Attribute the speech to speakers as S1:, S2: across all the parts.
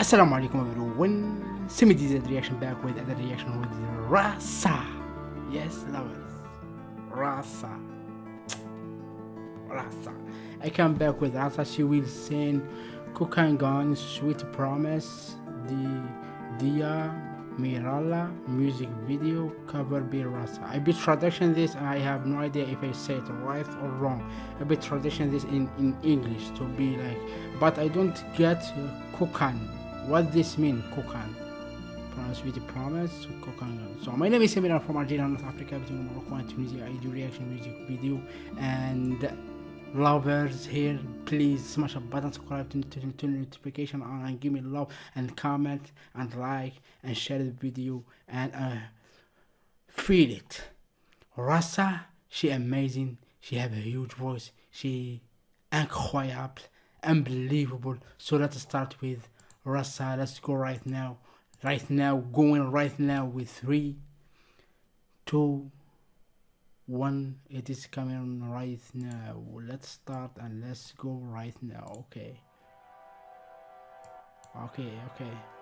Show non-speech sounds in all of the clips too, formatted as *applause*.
S1: Assalamu alaikum everyone. Semi DZ reaction back with another reaction with Rasa. Yes, lovers. Rasa. *tsk* Rasa. I come back with Rasa. She will sing Gun, Sweet Promise, the Dia Mirala music video cover by Rasa. I be traduction this and I have no idea if I say it right or wrong. I be traduction this in, in English to be like, but I don't get Cocaine what this mean Kokan pronounce with the promise Kokan so my name is Samir from Algeria North Africa between Morocco and Tunisia. I do reaction music video and lovers here. Please smash a button subscribe to, to, to notification on and give me love and comment and like and share the video and uh, feel it. Rasa she amazing. She have a huge voice. She incroyable unbelievable. So let's start with Rasa, let's go right now. Right now, going right now with three, two, one. It is coming right now. Let's start and let's go right now. Okay. Okay, okay.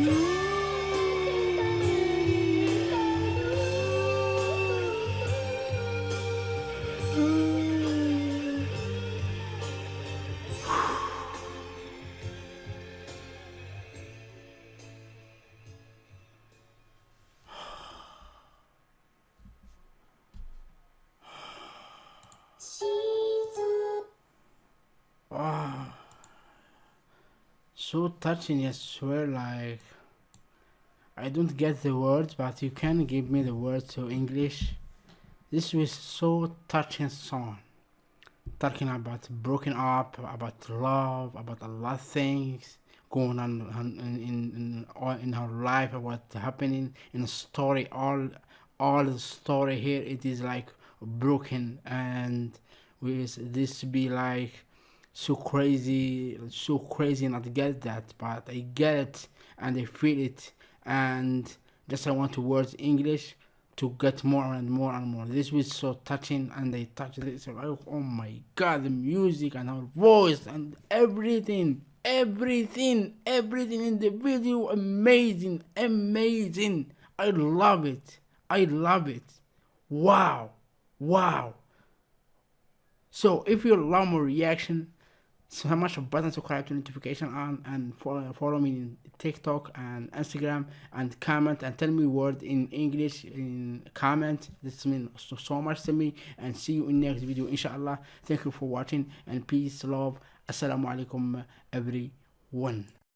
S1: Mm-hmm. So touching I swear like I don't get the words but you can give me the words to English. This was so touching song. Talking about broken up about love about a lot of things going on in in in, her life what's happening in the story. All all the story here it is like broken and with this be like so crazy so crazy not get that but i get it and i feel it. And just i want to words english to get more and more and more. This was so touching and they touched so like, oh my god the music and her voice and everything everything everything in the video amazing amazing. I love it. I love it. Wow. Wow. So if you love my reaction smash a button subscribe to notification on and follow, follow me in tiktok and instagram and comment and tell me word in english in comment. This means so, so much to me and see you in next video inshallah. Thank you for watching and peace love. Assalamu alaikum everyone